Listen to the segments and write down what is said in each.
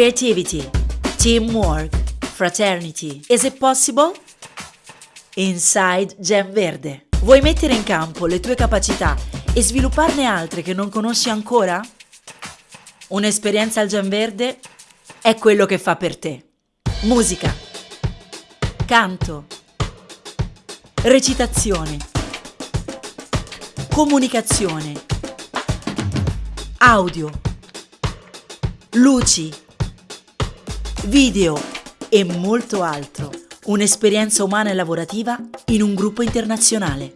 Creativity, teamwork, fraternity. Is it possible? Inside Gem Verde. Vuoi mettere in campo le tue capacità e svilupparne altre che non conosci ancora? Un'esperienza al Gem Verde è quello che fa per te. Musica, canto, recitazione, comunicazione, audio, luci, video e molto altro. Un'esperienza umana e lavorativa in un gruppo internazionale.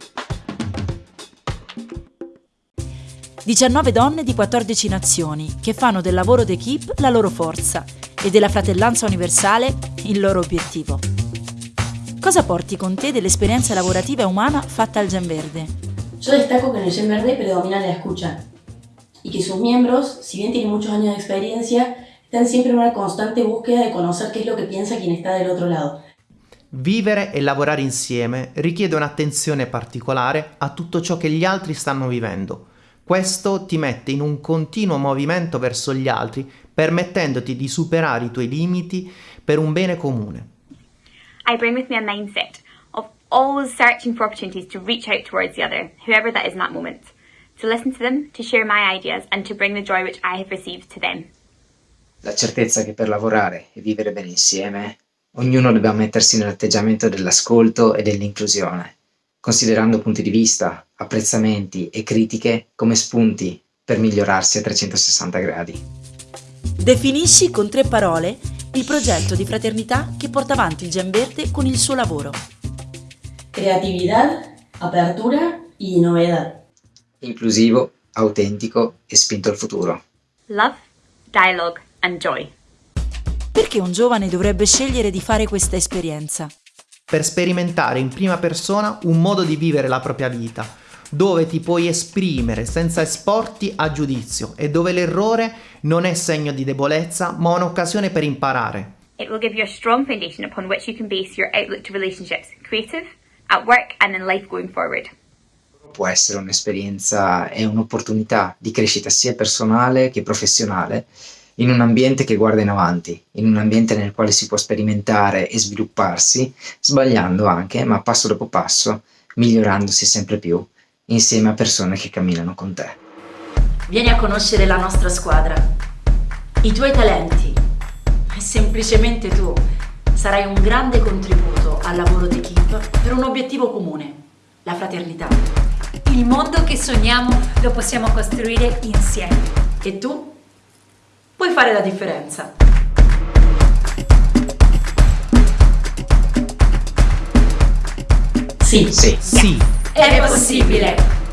19 donne di 14 nazioni che fanno del lavoro d'equipe la loro forza e della fratellanza universale il loro obiettivo. Cosa porti con te dell'esperienza lavorativa e umana fatta al Gen Verde? Yo destaco que en el Gen Verde predomina la escucha y que sus miembros, si bien tienen muchos años de experiencia, están siempre en una constante búsqueda de conocer qué es lo que piensa quien está del otro lado. Vivere e lavorare insieme richiede un'attenzione particolare a tutto ciò che gli altri stanno vivendo. Questo ti mette in un continuo movimento verso gli altri, permettendoti di superare i tuoi limiti per un bene comune. I bring with me a mindset of always searching for opportunities to reach out towards the other, whoever that is in that moment, to listen to them, to share my ideas, and to bring the joy which I have received to them. La certezza che per lavorare e vivere bene insieme Ognuno dobbiamo mettersi nell'atteggiamento dell'ascolto e dell'inclusione, considerando punti di vista, apprezzamenti e critiche come spunti per migliorarsi a 360 gradi. Definisci con tre parole il progetto di fraternità che porta avanti il Gen Verde con il suo lavoro. Creatividad, apertura y novedad. Inclusivo, autentico e spinto al futuro. Love, dialogue, and joy. Perché un giovane dovrebbe scegliere di fare questa esperienza? Per sperimentare in prima persona un modo di vivere la propria vita, dove ti puoi esprimere senza esporti a giudizio e dove l'errore non è segno di debolezza ma un'occasione per imparare. It will give you a strong foundation upon which you can base your outlook to relationships, creative, at work and in life going forward. Può essere un'esperienza e un'opportunità di crescita sia personale che professionale in un ambiente che guarda in avanti, in un ambiente nel quale si può sperimentare e svilupparsi, sbagliando anche, ma passo dopo passo, migliorandosi sempre più, insieme a persone che camminano con te. Vieni a conoscere la nostra squadra, i tuoi talenti e semplicemente tu sarai un grande contributo al lavoro d'equipe per un obiettivo comune, la fraternità. Il mondo che sogniamo lo possiamo costruire insieme. E tu? Puoi fare la differenza. Sì. Sì. Sì. È possibile!